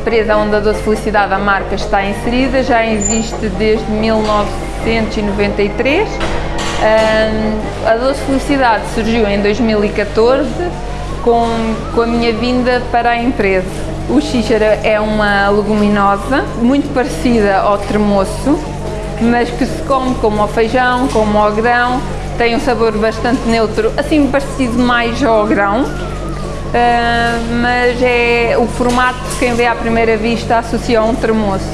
empresa onde a Doce Felicidade, a marca, está inserida, já existe desde 1993. A Doce Felicidade surgiu em 2014 com, com a minha vinda para a empresa. O xíxara é uma leguminosa muito parecida ao tremoço, mas que se come como ao feijão, como ao grão, tem um sabor bastante neutro, assim parecido mais ao grão, mas é o formato que quem vê à primeira vista associa a um tremoço.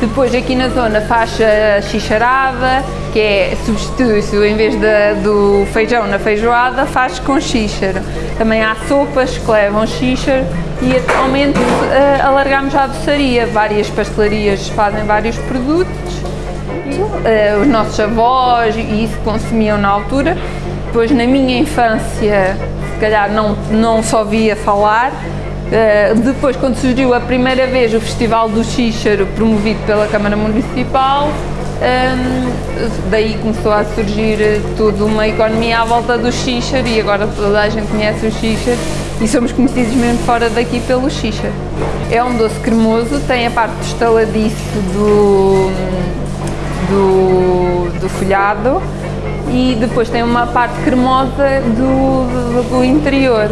Depois aqui na zona faz a xixarada, que é substitui-se em vez do feijão na feijoada, faz com xíxaro. Também há sopas que levam xíxaro e atualmente uh, alargamos a doçaria. Várias pastelarias fazem vários produtos. Uh, os nossos avós e isso consumiam na altura. Depois na minha infância, calhar não, não só via falar, Uh, depois, quando surgiu a primeira vez o Festival do Xíxaro, promovido pela Câmara Municipal, um, daí começou a surgir toda uma economia à volta do xíxaro e agora toda a gente conhece o xíxaro e somos conhecidos mesmo fora daqui pelo xíxaro. É um doce cremoso, tem a parte estaladiço do, do, do folhado e depois tem uma parte cremosa do, do, do interior.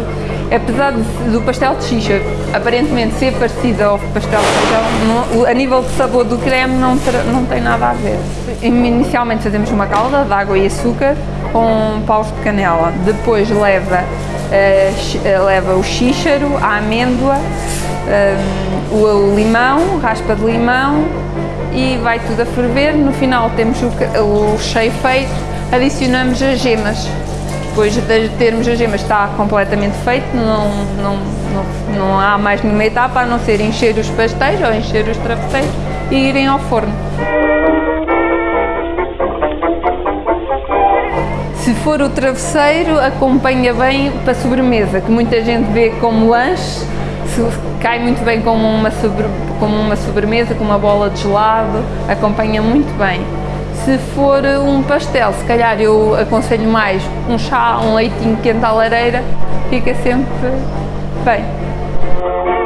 Apesar do pastel de xixa aparentemente ser parecido ao pastel de feijão, a nível de sabor do creme não, não tem nada a ver. Inicialmente fazemos uma calda de água e açúcar com paus de canela, depois leva, uh, leva o xíxaro, a amêndoa, um, o, o limão, raspa de limão e vai tudo a ferver, no final temos o, o cheio feito, adicionamos as gemas depois de termos as gemas está completamente feito, não, não, não, não há mais nenhuma etapa a não ser encher os pastéis ou encher os travesseiros e irem ao forno. Se for o travesseiro, acompanha bem para sobremesa, que muita gente vê como lanche, cai muito bem como uma, sobre, como uma sobremesa, com uma bola de gelado, acompanha muito bem. Se for um pastel, se calhar eu aconselho mais um chá, um leitinho quente à lareira, fica sempre bem.